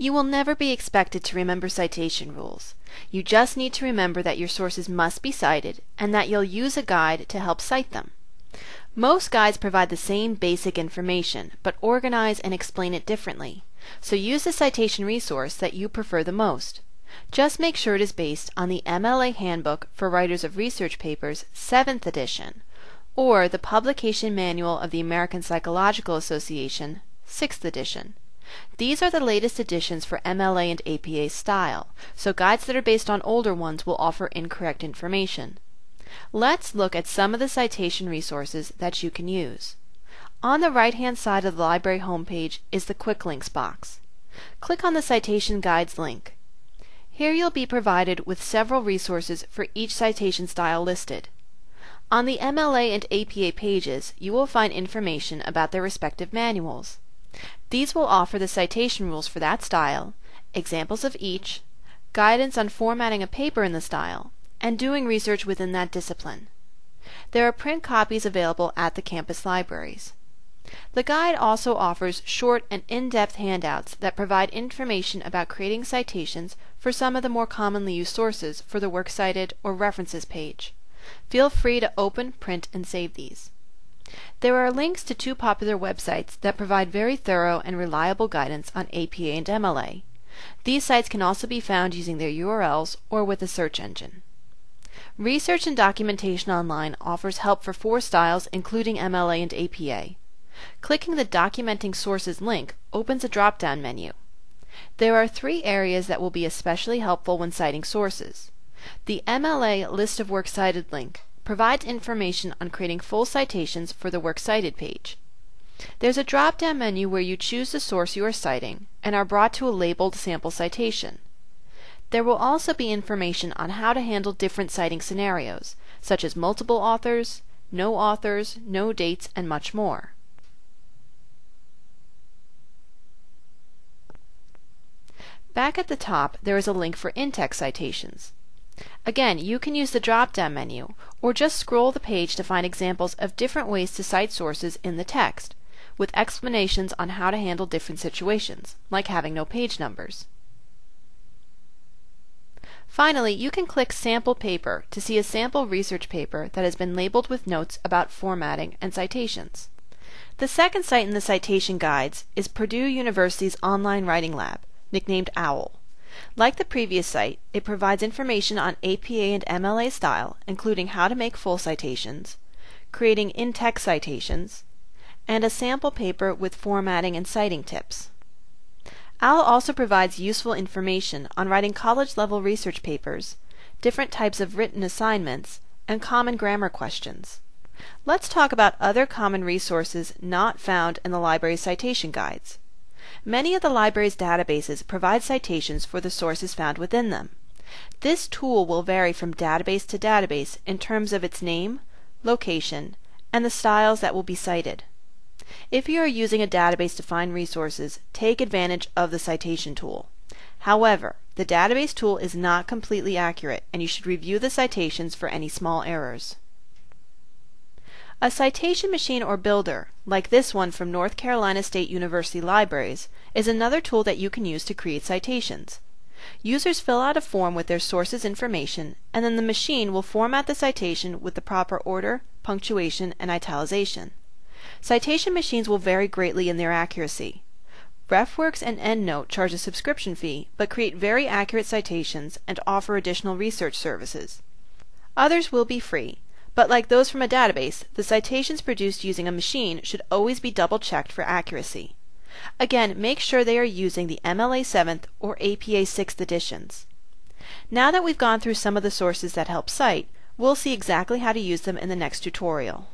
You will never be expected to remember citation rules. You just need to remember that your sources must be cited and that you'll use a guide to help cite them. Most guides provide the same basic information, but organize and explain it differently. So use the citation resource that you prefer the most. Just make sure it is based on the MLA Handbook for Writers of Research Papers 7th edition or the Publication Manual of the American Psychological Association 6th edition. These are the latest editions for MLA and APA style, so guides that are based on older ones will offer incorrect information. Let's look at some of the citation resources that you can use. On the right-hand side of the library homepage is the Quick Links box. Click on the Citation Guides link. Here you'll be provided with several resources for each citation style listed. On the MLA and APA pages, you will find information about their respective manuals. These will offer the citation rules for that style, examples of each, guidance on formatting a paper in the style, and doing research within that discipline. There are print copies available at the campus libraries. The guide also offers short and in-depth handouts that provide information about creating citations for some of the more commonly used sources for the Works Cited or References page. Feel free to open, print, and save these. There are links to two popular websites that provide very thorough and reliable guidance on APA and MLA. These sites can also be found using their URLs or with a search engine. Research and Documentation Online offers help for four styles including MLA and APA. Clicking the Documenting Sources link opens a drop-down menu. There are three areas that will be especially helpful when citing sources. The MLA List of Works Cited link provides information on creating full citations for the Works Cited page. There's a drop-down menu where you choose the source you are citing and are brought to a labeled sample citation. There will also be information on how to handle different citing scenarios, such as multiple authors, no authors, no dates, and much more. Back at the top, there is a link for in-text citations. Again, you can use the drop-down menu, or just scroll the page to find examples of different ways to cite sources in the text, with explanations on how to handle different situations, like having no page numbers. Finally, you can click Sample Paper to see a sample research paper that has been labeled with notes about formatting and citations. The second site in the citation guides is Purdue University's online writing lab, nicknamed OWL. Like the previous site, it provides information on APA and MLA style, including how to make full citations, creating in-text citations, and a sample paper with formatting and citing tips. OWL also provides useful information on writing college-level research papers, different types of written assignments, and common grammar questions. Let's talk about other common resources not found in the library's citation guides. Many of the library's databases provide citations for the sources found within them. This tool will vary from database to database in terms of its name, location, and the styles that will be cited. If you are using a database to find resources, take advantage of the citation tool. However, the database tool is not completely accurate and you should review the citations for any small errors. A citation machine or builder, like this one from North Carolina State University Libraries, is another tool that you can use to create citations. Users fill out a form with their sources information, and then the machine will format the citation with the proper order, punctuation, and italicization. Citation machines will vary greatly in their accuracy. RefWorks and EndNote charge a subscription fee, but create very accurate citations and offer additional research services. Others will be free, but like those from a database, the citations produced using a machine should always be double checked for accuracy. Again, make sure they are using the MLA 7th or APA 6th editions. Now that we've gone through some of the sources that help cite, we'll see exactly how to use them in the next tutorial.